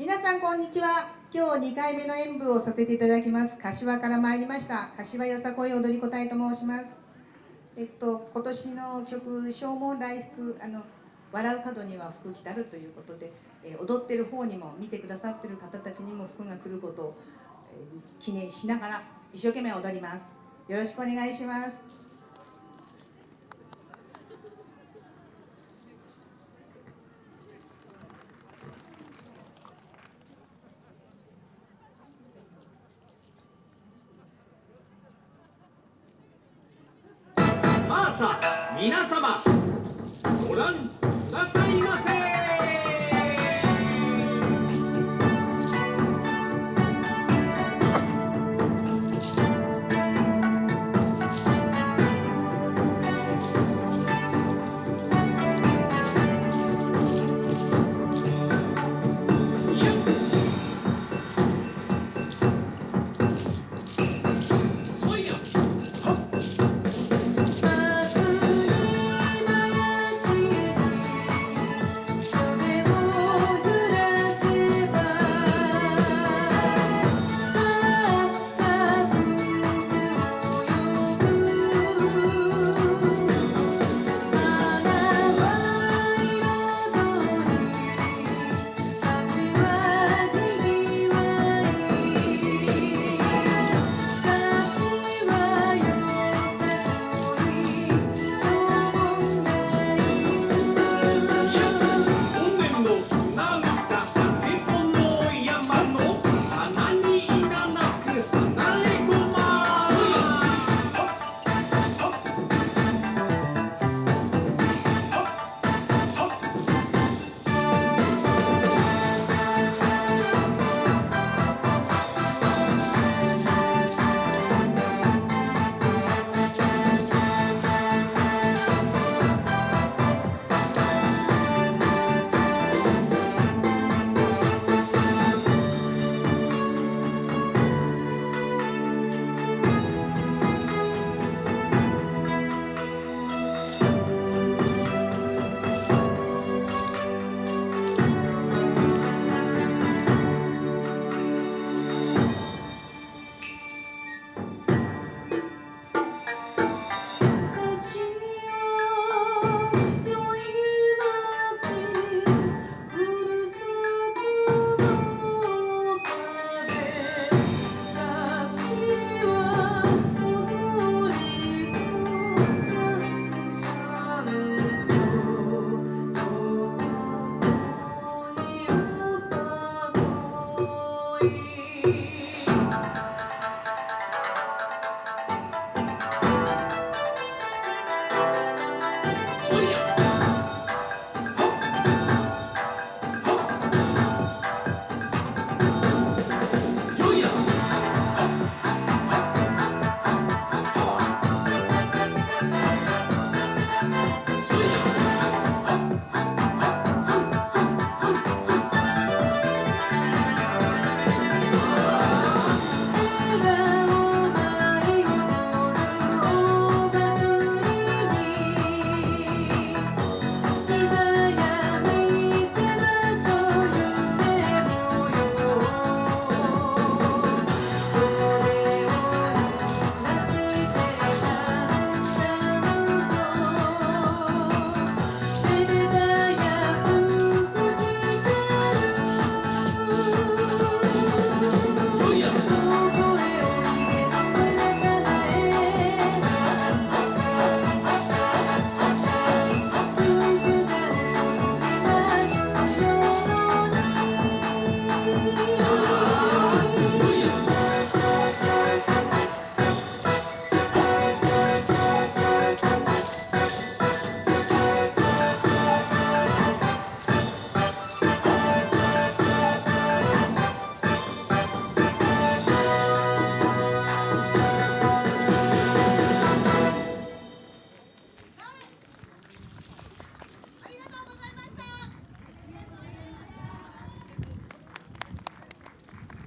皆さんこんにちは。今日2回目の演舞をさせていただきます。柏から参りました。柏よさこい踊り子隊と申します。えっと今年の曲「正門来福」あの笑う角には福来たるということで、えー、踊ってる方にも見てくださってる方たちにも福が来ることを、えー、記念しながら一生懸命踊ります。よろしくお願いしますさあさあ皆様ご覧くださいませ。